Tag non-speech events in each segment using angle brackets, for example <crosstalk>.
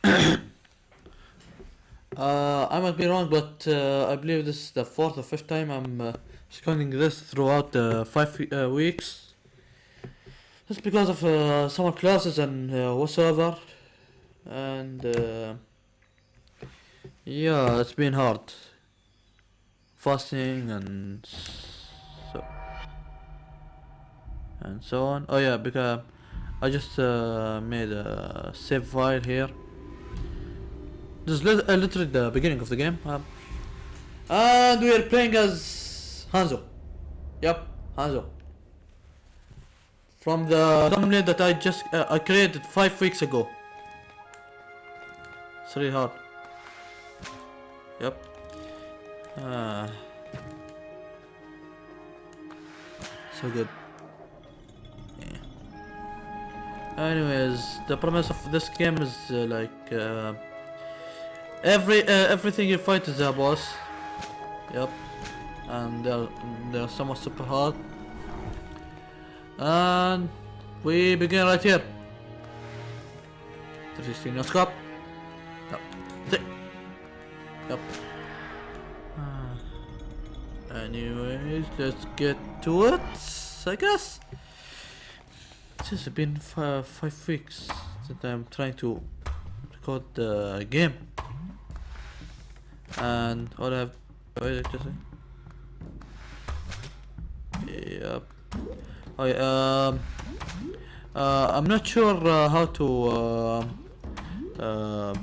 <coughs> uh, I might be wrong, but uh, I believe this is the fourth or fifth time I'm uh, recording this throughout the five uh, weeks. Just because of uh, summer classes and uh, whatsoever, and yeah, it's been hard. Fasting and so and so on. Oh yeah, because I just made a save file here. This is uh, literally the beginning of the game. Um, and we are playing as Hanzo. Yep, Hanzo. From the thumbnail that I just uh, I created five weeks ago. It's really hard. Yep. Ah. So good. Anyways, the premise of this game is uh, like uh, every uh, everything you fight is a boss. Yep. And they're they're somewhat super hard. And we begin right here. 316 no scope. Yep. Th- Yep. Ah. Anyways, let's get to it, I guess. It's just been fi- five weeks that I'm trying to record the game. And all I have. Wait, just a- Yep. Oh, yeah, um, uh, I'm not sure uh, how to uh, uh,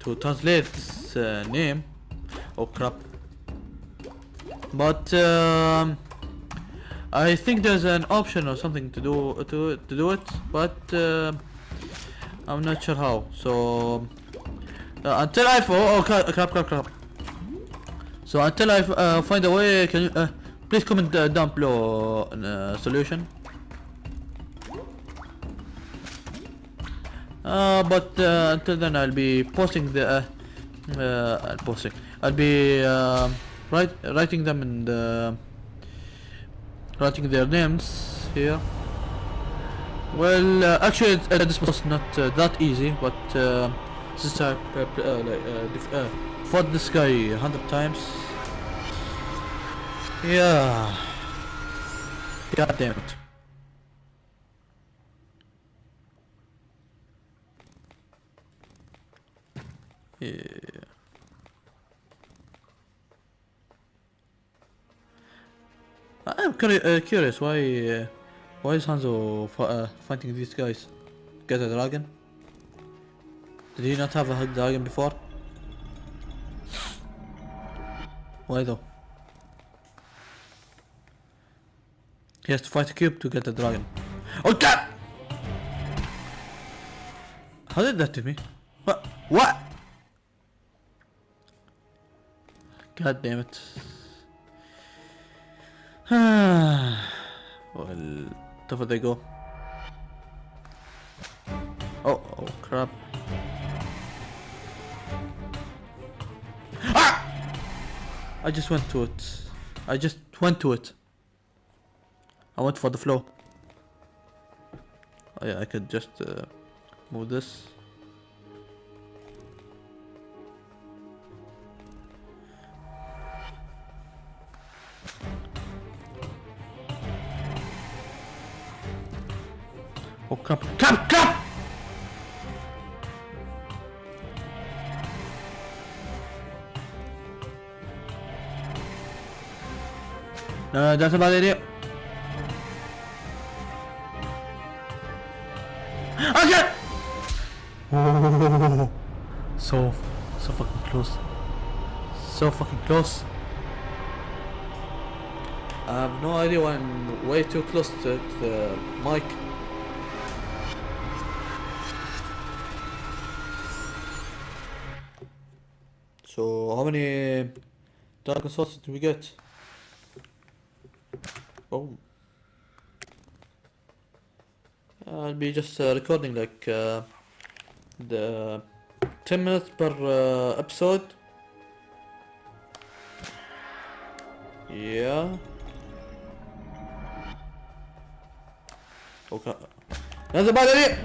to translate this uh, name. Oh crap! But um, I think there's an option or something to do to to do it, but uh, I'm not sure how. So uh, until I oh, oh crap crap crap. So until I uh, find a way, can you uh, please comment uh, down below uh, solution. Uh, but until then, I'll be posting the posting. I'll be uh, write, writing them in the writing their names here. Well, actually, this was not that easy, but since I uh, uh, like, uh, uh, fought this guy a hundred times, yeah. God damn it. Yeah. I'm uh, curious why uh, why is Hanzo fighting these guys? Get a dragon? Did he not have a hug dragon before? Why though? He has to fight a cube to get the dragon. Oh god! How did that to me? What? What? God damn it. <sighs> well, tougher they go. Oh, oh crap. I just went to it. I just went to it. I went for the flow. Oh yeah, I could just uh, move this. Oh crap! Crap! Crap! No, that's a bad idea. Okay. Oh, <laughs> so, so fucking close. So fucking close. I have no idea why I'm way too close to the mic. So, how many Dragon Swords did we get? Oh. I'll be just uh, recording like uh, the 10 minutes per uh, episode. Yeah. Okay. About it.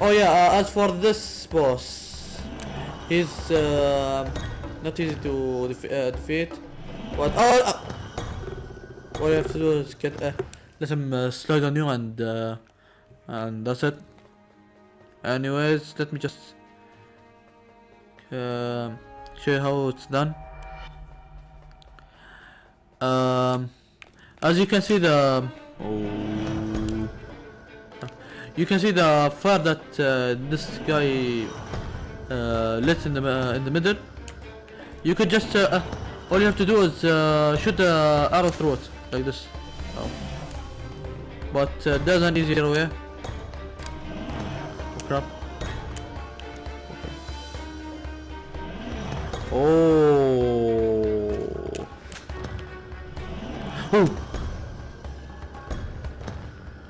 Oh yeah, uh, as for this boss, he's uh, not easy to def uh, defeat. What? Oh, what you have to do is get uh, let him uh, slide on you and uh, and that's it. Anyways, let me just uh, show you how it's done. Um, as you can see the oh, you can see the fire that uh, this guy uh, lit in the uh, in the middle. You could just uh, uh, all you have to do is shoot the arrow through it like this. Oh. But uh, there's an easier way. Oh crap. Oh. Oh.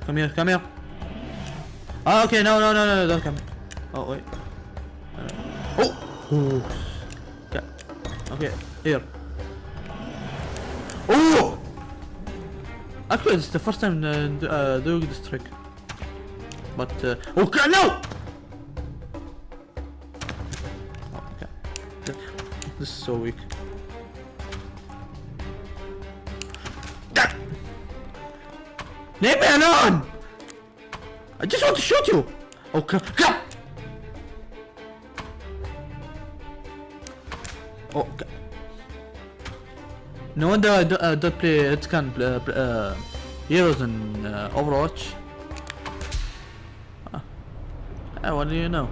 Come here, come here. Ah, okay, no, no, no, no, don't come. Oh, wait. Oh! Okay. okay, here. Actually, it's the first time uh, uh, doing this trick. But, uh, oh, God, no! Oh, okay. Th- This is so weak. Leave me alone! I just want to shoot you! Oh, crap! No wonder I do, uh, don't play uh, uh, heroes in uh, Overwatch. Ah. Ah, what do you know?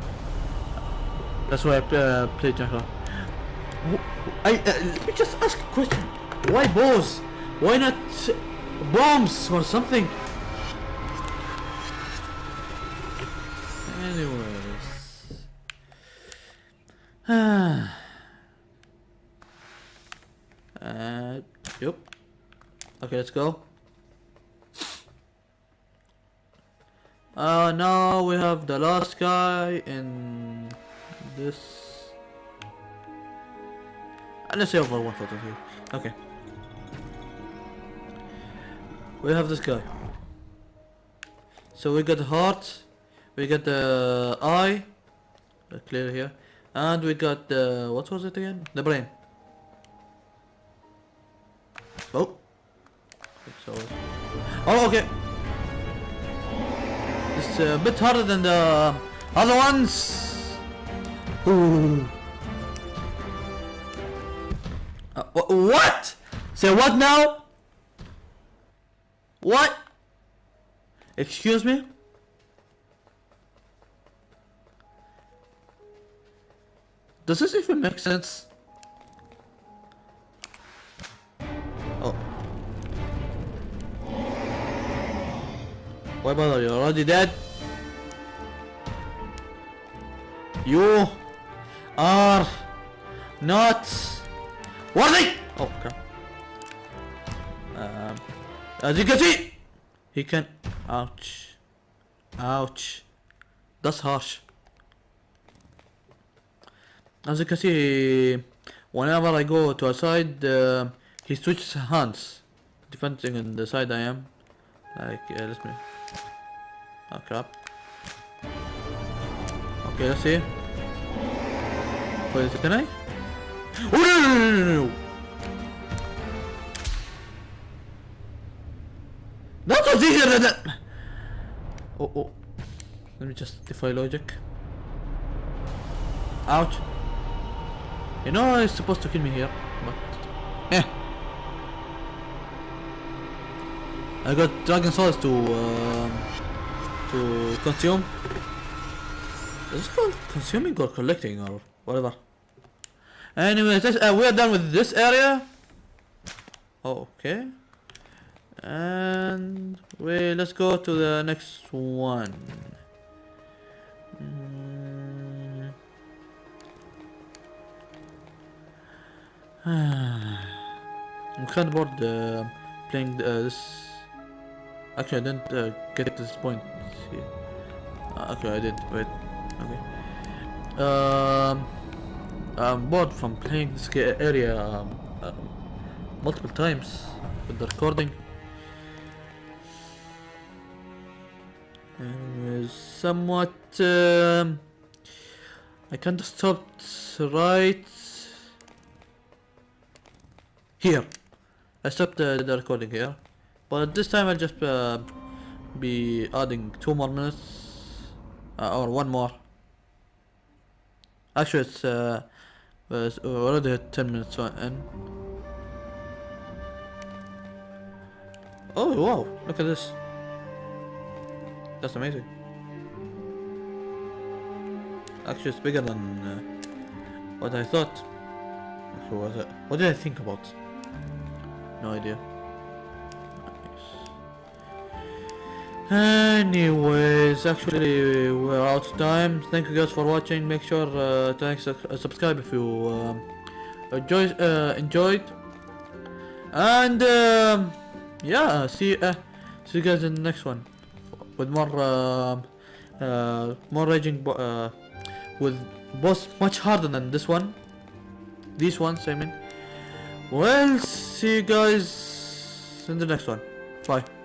That's why I play, uh, play Junker. I uh, let me just ask a question. Why bows? Why not bombs or something? Anyways. <sighs> <sighs> Ah. Uh, yep. Okay, let's go. Uh, now we have the last guy in this. And let's say over one photo here. Okay. We have this guy. So we got heart, we got the eye, uh, clear here, and we got the what was it again? The brain. Oh. Oh, okay. It's a bit harder than the other ones. Ooh. Uh, wh- what? Say what now? What? Excuse me? Does this even make sense? Why bother? You're already dead. You are not worthy. Oh crap. Um, as you can see, he can. Ouch. Ouch. That's harsh. As you can see, whenever I go to a side, uh, he switches hands, depending on the side I am. Like, uh, let me. Oh crap. Okay, let's see. Wait, it can I? Oh no no no no no! That was easier than that! Oh oh. Let me just defy logic. Ouch. You know it's supposed to kill me here, but... Eh. I got dragon souls to um, to consume. Is it called consuming or collecting or whatever? Anyways, this, uh, we are done with this area. Oh, okay. And we let's go to the next one. Mm. <sighs> I'm kind bored uh, playing uh, this. Actually, I didn't uh, get to this point here. Uh, okay, I did. Wait. Okay. Um, I'm bored from playing this area um, uh, multiple times with the recording. Anyways, somewhat. Um, I kind of stopped right here. I stopped the recording here, but this time I'll just uh, be adding two more minutes uh, or one more. Actually, it's, uh, it's already at 10 minutes in. Oh wow! Look at this. That's amazing. Actually, it's bigger than uh, what I thought. What? What did I think about? No idea. Anyways, actually, we're out of time. Thank you guys for watching. Make sure uh, to like, uh, subscribe if you enjoy, uh, enjoyed. And um, yeah, see uh, see you guys in the next one with more uh, more raging uh, with boss much harder than this one. These ones, I mean. Well, see you guys in the next one. Bye.